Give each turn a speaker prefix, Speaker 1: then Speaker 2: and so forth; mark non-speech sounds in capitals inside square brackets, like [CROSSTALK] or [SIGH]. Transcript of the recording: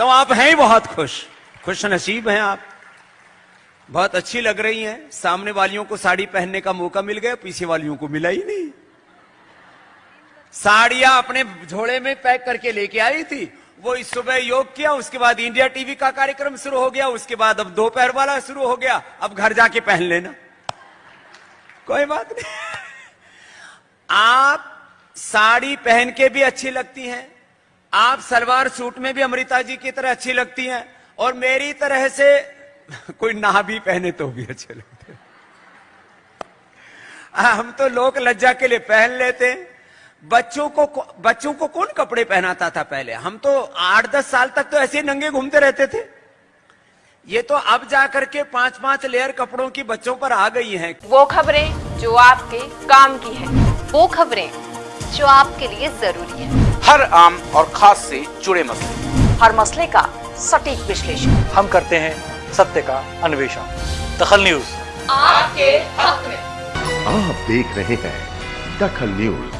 Speaker 1: तो आप हैं बहुत खुश। खुश नसीब हैं आप। बहुत अच्छी लग रही हैं। सामने वालियों को साड़ी पहनने का मौका मिल गया, पीछे वालियों को मिला ही नहीं। साड़ियाँ अपने झोले में पैक करके लेके आई थी। वो इस सुबह योग किया, उसके बाद इंडिया टीवी का कार्यक्रम शुरू हो गया, उसके बाद अब दोपहर वाला शुरू हो गया। अब घर जाके पहन लेना। कोई बात नहीं। आप साड़ी पहन के भी अच्छी लगती हैं। आप सलवार सूट में भी अमृता जी की तरह अच्छी लगती हैं और मेरी तरह से [LAUGHS] कोई ना भी पहने तो भी अच्छे लगते हम तो लोक लज्जा के लिए पहन लेते बच्चों को बच्चों को कौन कपड़े पहनाता था पहले? हम तो आठ दस साल तक तो ऐसे नंगे घूमते रहते थे। ये तो अब जाकर के पाँच पाँच लेयर कपड़ों की बच्चों पर आ गई हैं।
Speaker 2: वो खबरें जो आपके काम की है।
Speaker 3: वो खबरें जो आपके लिए ज़रूरी है।
Speaker 4: हर आम और खास से जुड़े मसले।
Speaker 3: हर मसले का सटीक विश्लेषण।
Speaker 5: हम करते हैं सत्य का अन्वेषण। दखल न्यूज़।
Speaker 2: आपके हक में।
Speaker 6: आप देख रहे हैं दखल न्यूज़।